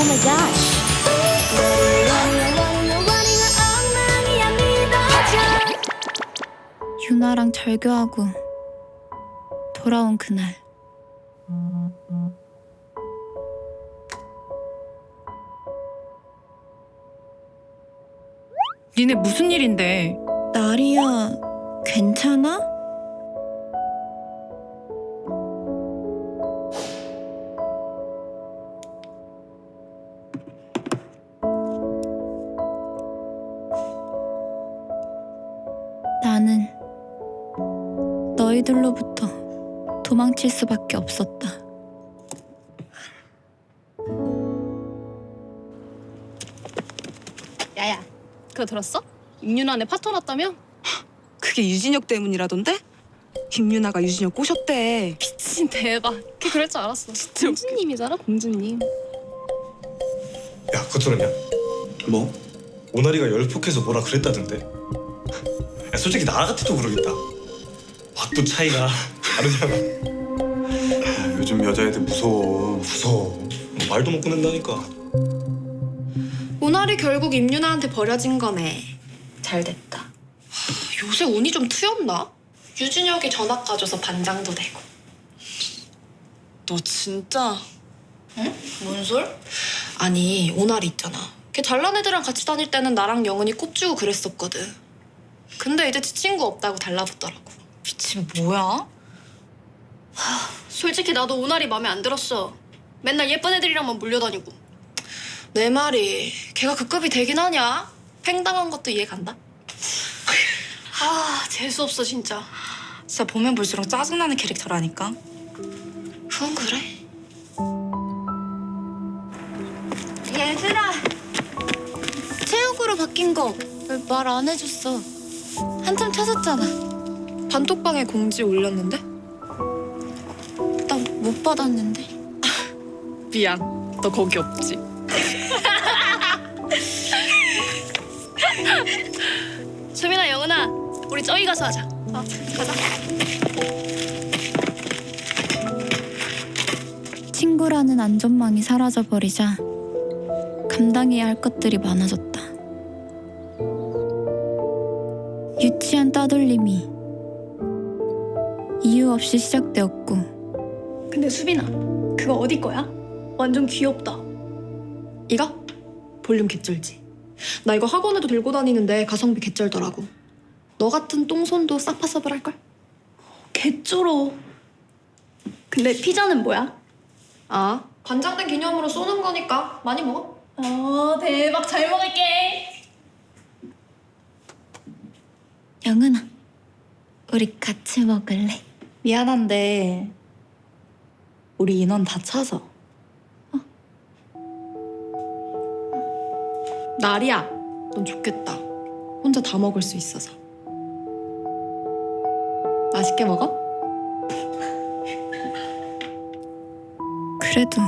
Oh my gosh. 유나랑 절교하고 돌아온 그날 니네 무슨 일인데? 나리야 괜찮아? 너희들로부터 도망칠 수밖에 없었다. 야야, 그거 들었어? 임윤환의 파토 났다며? 그게 유진혁 때문이라던데? 김유나가 유진혁 꼬셨대. 미친 대박. 걔 그럴 줄 알았어. 진짜 공주님이잖아, 공주님. 야, 그거 들었냐? 뭐? 오나리가 열폭해서 뭐라 그랬다던데? 야, 솔직히 나 같아도 그러겠다. 확도 차이가 다르잖아. 야, 요즘 여자애들 무서워. 무서워. 뭐 말도 못 꺼낸다니까. 오나리 결국 임윤아한테 버려진 거네. 잘 됐다. 요새 운이 좀 트였나? 유진혁이 전학 가줘서 반장도 되고. 너 진짜 뭔 솔? 아니, 오나리 있잖아. 걔 잘난 애들이랑 같이 다닐 때는 나랑 영은이 꼽주고 그랬었거든. 근데 이제 지 친구 없다고 달라붙더라고. 미친 뭐야? 솔직히 나도 오나리 마음에 안 들었어. 맨날 예쁜 애들이랑만 몰려다니고. 내 말이 걔가 그 급이 되긴 하냐? 팽당한 것도 이해 간다. 아 재수 없어 진짜. 진짜 보면 볼수록 짜증나는 캐릭터라니까. 그건 그래. 얘들아 체육으로 바뀐 거 말 안 해줬어 한참 찾았잖아 단톡방에 공지 올렸는데? 나 못 받았는데 미안. 너 거기 없지. 수민아 영은아 우리 저기 가서 하자. 어, 가자. 친구라는 안전망이 사라져버리자 감당해야 할 것들이 많아졌다. 유치한 따돌림이 이유 없이 시작되었고 근데 수빈아, 그거 어디 거야? 완전 귀엽다. 이거? 볼륨 개쩔지? 나 이거 학원에도 들고 다니는데 가성비 개쩔더라고. 너 같은 똥손도 싹파서블 할걸? 개쩔어. 근데 피자는 뭐야? 아, 관장된 기념으로 쏘는 거니까 많이 먹어. 어, 대박. 잘 먹을게. 영은아 우리 같이 먹을래? 미안한데 우리 인원 다 차서. 나리야, 넌 좋겠다. 혼자 다 먹을 수 있어서. 맛있게 먹어? 그래도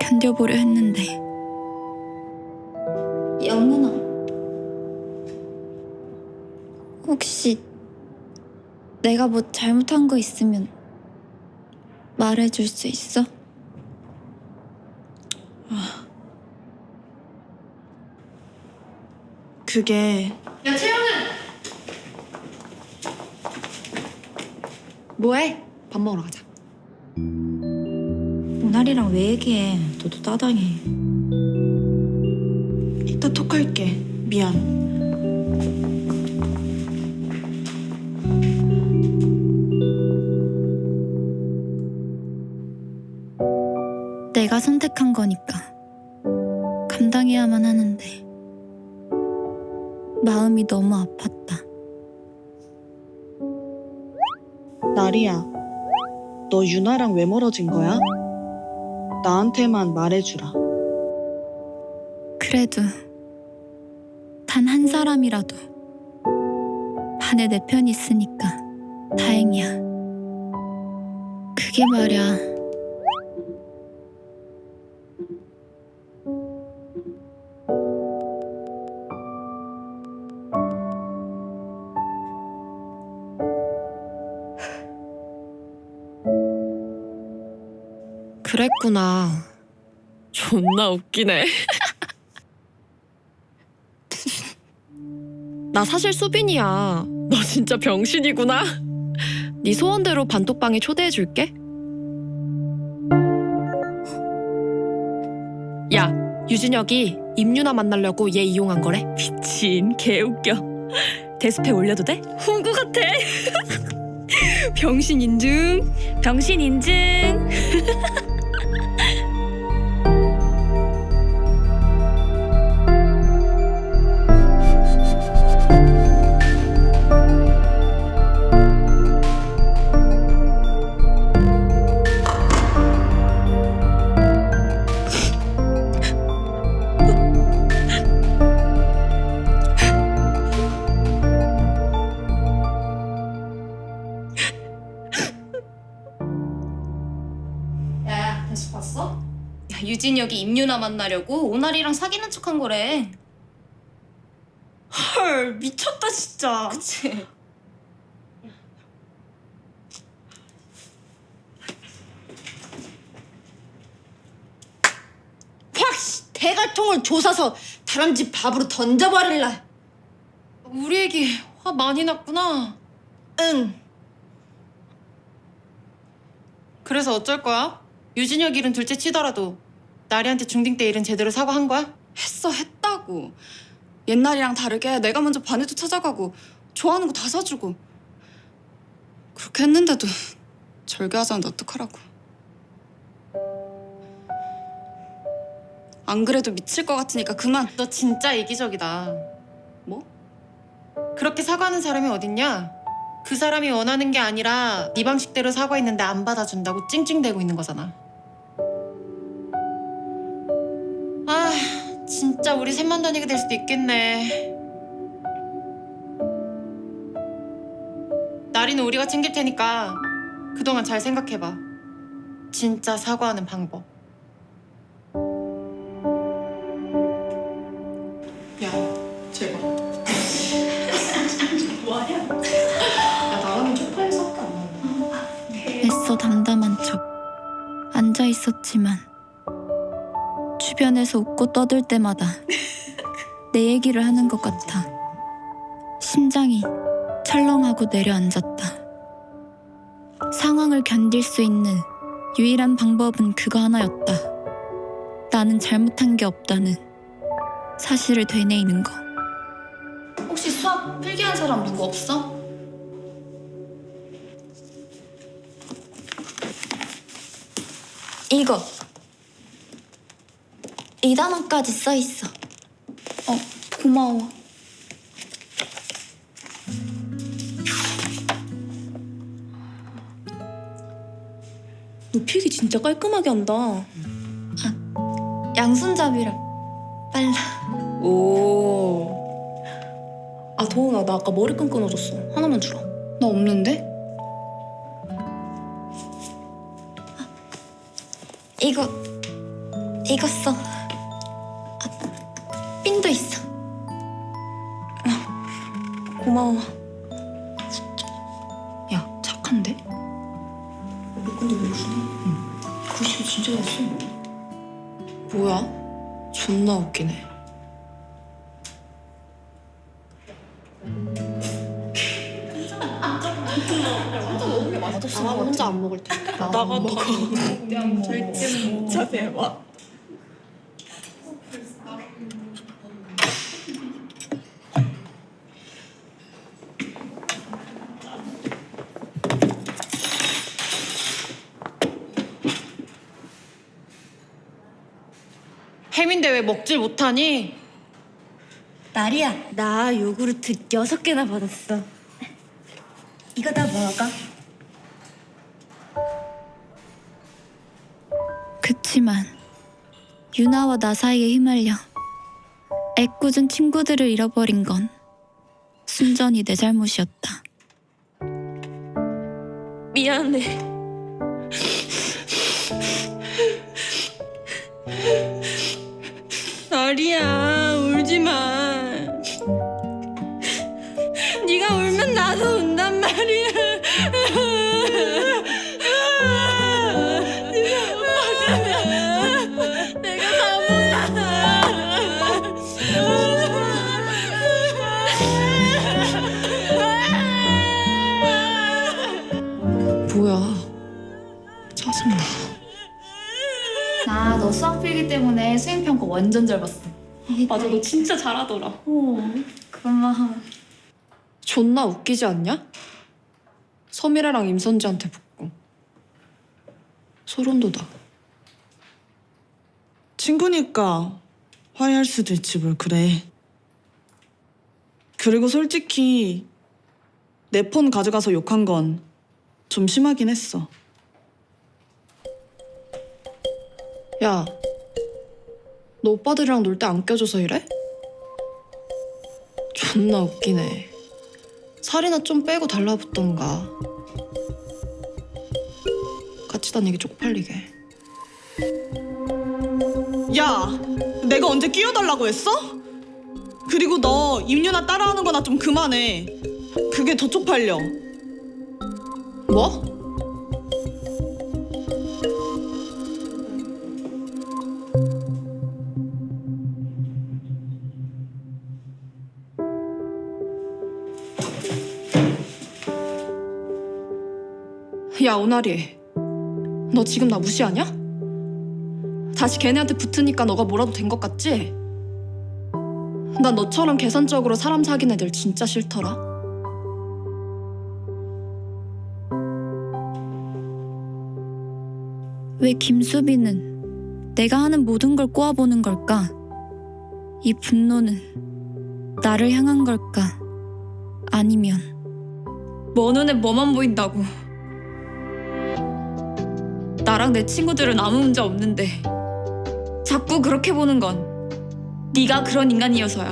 견뎌보려 했는데 영은 내가 뭐 잘못한 거 있으면 말해줄 수 있어? 그게 야, 채영은! 뭐해? 밥 먹으러 가자. 오나리랑 왜 얘기해? 너도 따당해. 이따 톡할게. 미안. 선택한 거니까 감당해야만 하는데 마음이 너무 아팠다. 나리야, 너 유나랑 왜 멀어진 거야? 나한테만 말해주라. 그래도 단 한 사람이라도 반에 내 편이 있으니까 다행이야. 그게 말야 그랬구나. 존나 웃기네. 나 사실 수빈이야. 너 진짜 병신이구나. 네 소원대로 반톡방에 초대해줄게. 야, 유진혁이 임유나 만나려고 얘 이용한 거래. 미친, 개웃겨. 데스페 올려도 돼? 훈구 같아. 병신 인증. 병신 인증. 야, 다시 봤어? 야, 유진혁이 임유나 만나려고 오나리랑 사귀는 척한 거래. 헐 미쳤다 진짜. 그치? 확 씨, 대갈통을 조사서 다람 쥐 밥으로 던져버릴라. 우리 애기 화 많이 났구나. 응. 그래서 어쩔 거야? 유진혁 일은 둘째 치더라도 나리한테 중딩 때 일은 제대로 사과한 거야? 했어 했다고 옛날이랑 다르게 내가 먼저 반에도 찾아가고 좋아하는 거 다 사주고 그렇게 했는데도 절교하자는데 어떡하라고 안 그래도 미칠 것 같으니까 그만 너 진짜 이기적이다. 뭐? 그렇게 사과하는 사람이 어딨냐? 그 사람이 원하는 게 아니라 네 방식대로 사과했는데 안 받아준다고 찡찡대고 있는 거잖아. 아, 진짜 우리 셋만 다니게 될 수도 있겠네. 나리는 우리가 챙길 테니까 그동안 잘 생각해봐. 진짜 사과하는 방법. 야, 제발. 뭐하냐? 야, 나가면 쪽팔려서 밖에 안 나와. 애써 담담한 척 앉아 있었지만 주변에서 웃고 떠들 때마다 내 얘기를 하는 것 같아 심장이 철렁하고 내려앉았다. 상황을 견딜 수 있는 유일한 방법은 그거 하나였다. 나는 잘못한 게 없다는 사실을 되뇌이는 거. 혹시 수학 필기한 사람 누구 없어? 이거. 이 단어까지 써 있어. 어 고마워 너 필기 진짜 깔끔하게 한다. 양손잡이라 빨라. 오. 아 도훈아 나 아까 머리끈 끊어졌어. 하나만 주라. 나 없는데? 이거 이거 써. 고마워. 야 착한데? 근데 왜 웃으냐? 글씨 진짜 잘 써 뭐야? 존나 웃기네. 나 혼자 안 먹을 테. 나가 먹어. 진짜 대박. 왜 먹질 못하니? 나리야, 나 요구르트 여섯 개나 받았어. 이거 다 먹어. 그치만 유나와 나 사이에 휘말려 애꿎은 친구들을 잃어버린 건 순전히 내 잘못이었다. 미안해. 때문에 수행평가 완전 잘 봤어. 맞아 너 진짜 잘하더라. 어, 그것만 하면. 존나 웃기지 않냐? 서미래랑 임선지한테 붙고 소름 돋아 친구니까 화해할 수도 있지 뭘 그래. 그리고 솔직히 내 폰 가져가서 욕한 건 좀 심하긴 했어. 야, 너 오빠들이랑 놀 때 안 껴줘서 이래? 존나 웃기네. 살이나 좀 빼고 달라붙던가. 같이 다니기 쪽팔리게. 야, 내가 언제 끼워달라고 했어? 그리고 너 임윤아 따라하는 거나 좀 그만해. 그게 더 쪽팔려. 뭐? 야, 오나리. 너 지금 나 무시하냐? 다시 걔네한테 붙으니까 너가 뭐라도 된 것 같지? 난 너처럼 계산적으로 사람 사귄 애들 진짜 싫더라. 왜 김수빈은 내가 하는 모든 걸 꼬아보는 걸까? 이 분노는 나를 향한 걸까? 아니면 뭐 눈에 뭐만 보인다고. 나랑 내 친구들은 아무 문제 없는데 자꾸 그렇게 보는 건 네가 그런 인간이어서야.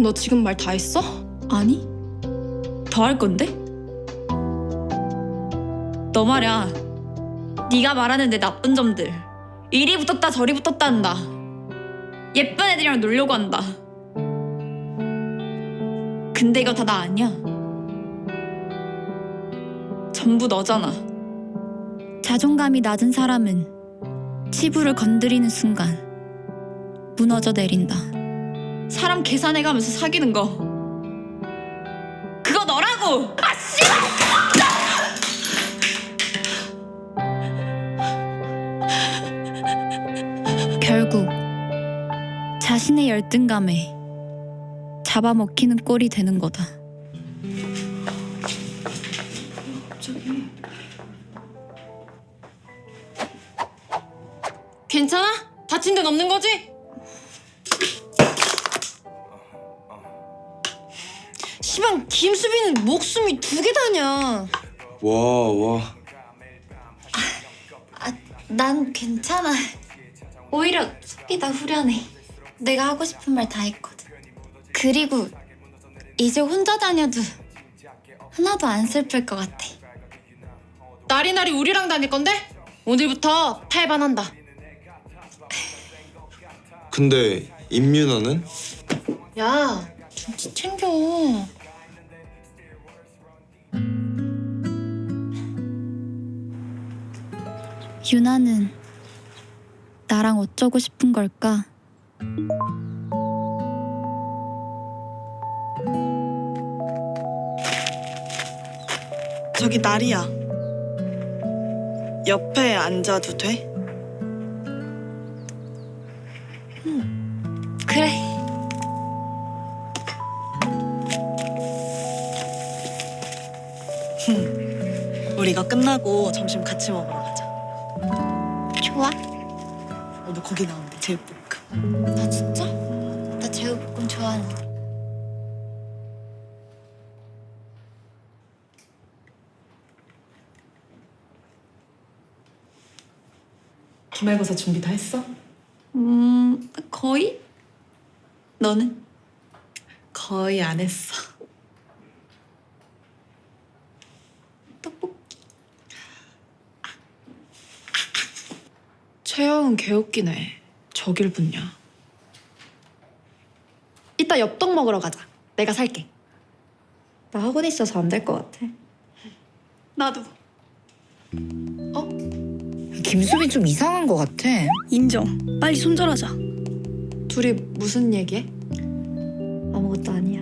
너 지금 말 다 했어? 아니? 더 할 건데? 너 말야. 네가 말하는 내 나쁜 점들. 이리 붙었다 저리 붙었다 한다. 예쁜 애들이랑 놀려고 한다. 근데 이거 다 나 아니야. 전부 너잖아. 자존감이 낮은 사람은 치부를 건드리는 순간 무너져 내린다. 사람 계산해가면서 사귀는 거. 그거 너라고! 아, 씨발! 결국 자신의 열등감에 잡아먹히는 꼴이 되는 거다. 괜찮아? 다친 데는 없는 거지? 시방 김수빈은 목숨이 두 개 다냐 와 와. 난 괜찮아. 오히려 속이 다 후련해. 내가 하고 싶은 말 다 했거든. 그리고 이제 혼자 다녀도 하나도 안 슬플 것 같아. 나리나리 우리랑 다닐 건데? 오늘부터 탈반한다 근데 임윤아는? 야 눈치 챙겨 유나는 나랑 어쩌고 싶은 걸까? 저기 나리야. 옆에 앉아도 돼? 끝나고 점심 같이 먹으러 가자. 좋아. 오늘 거기 나오는데 제육볶음. 나 진짜? 나 제육볶음 좋아하는데. 기말고사 준비 다 했어? 음, 거의? 너는? 거의 안 했어. 최영은 개웃기네 저길 붙냐 이따 엽떡 먹으러 가자 내가 살게 나 학원 있어서 안 될 것 같아 나도. 김수빈 좀 이상한 것 같아. 인정. 빨리 손절하자. 둘이 무슨 얘기해? 아무것도 아니야